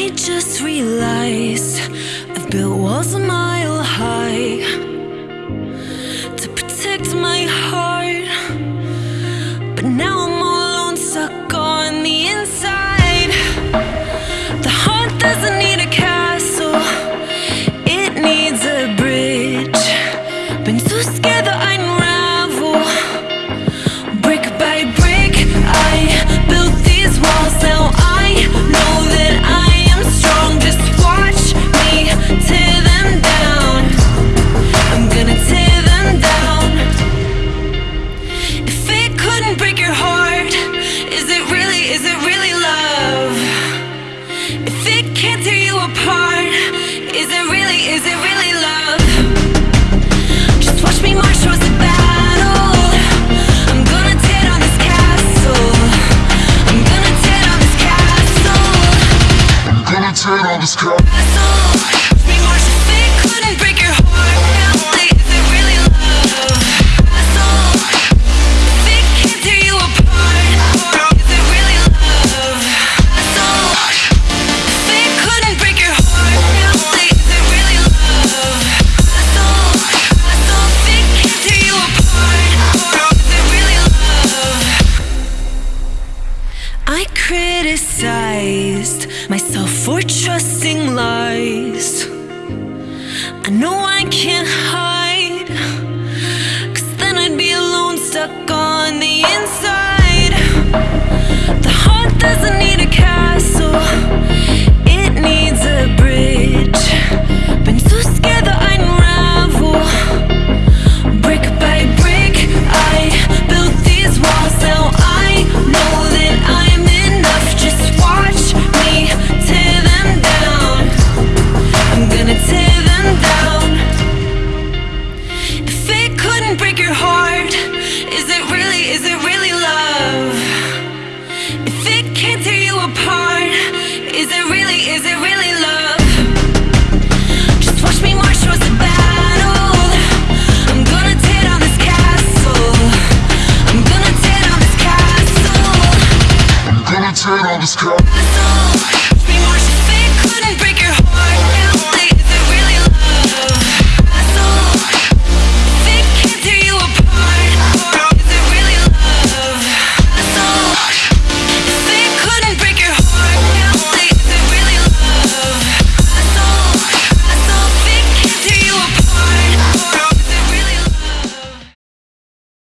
I just realized I've built walls a mile high to protect my heart. I criticized myself for trusting lies. I know I can't hide, cause then I'd be alone, stuck on the inside. The heart doesn't turn on this car.